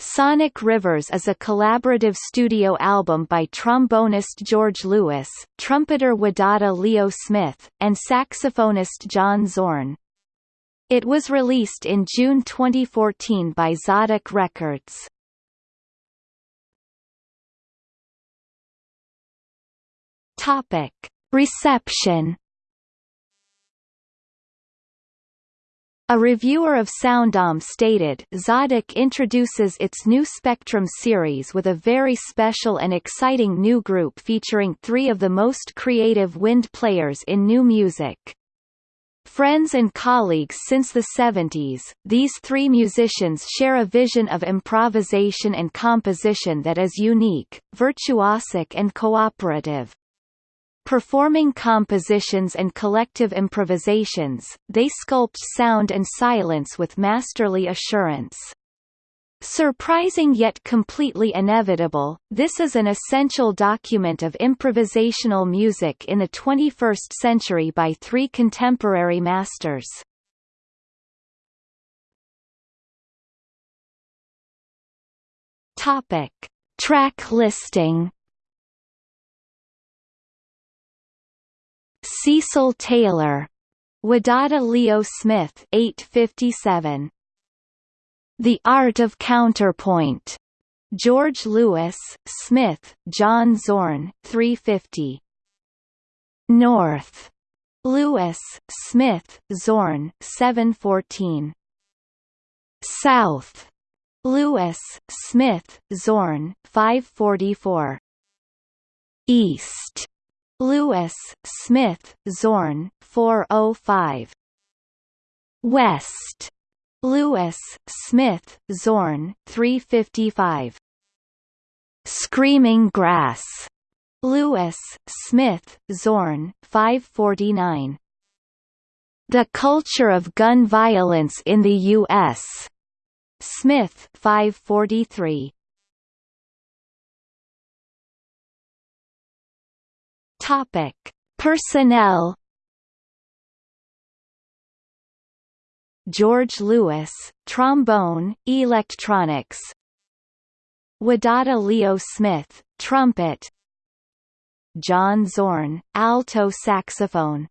Sonic Rivers is a collaborative studio album by trombonist George Lewis, trumpeter Wadada Leo Smith, and saxophonist John Zorn. It was released in June 2014 by Tzadik Records. Topic. Reception A reviewer of Soundom stated, Tzadik introduces its new Spectrum series with a very special and exciting new group featuring three of the most creative wind players in new music. Friends and colleagues since the 70s, these three musicians share a vision of improvisation and composition that is unique, virtuosic and cooperative. Performing compositions and collective improvisations, they sculpt sound and silence with masterly assurance. Surprising yet completely inevitable, this is an essential document of improvisational music in the 21st century by three contemporary masters. Topic. Track listing Cecil Taylor. Wadada Leo Smith 857. The Art of Counterpoint. George Lewis, Smith, John Zorn 350. North. Lewis, Smith, Zorn 714. South. Lewis, Smith, Zorn 544. East. Lewis, Smith, Zorn, 405. West. Lewis, Smith, Zorn, 355. Screaming Grass. Lewis, Smith, Zorn, 549. The Culture of Gun Violence in the U.S. Smith, 543. Topic: Personnel. George Lewis, trombone, electronics. Wadada Leo Smith, trumpet. John Zorn, alto saxophone.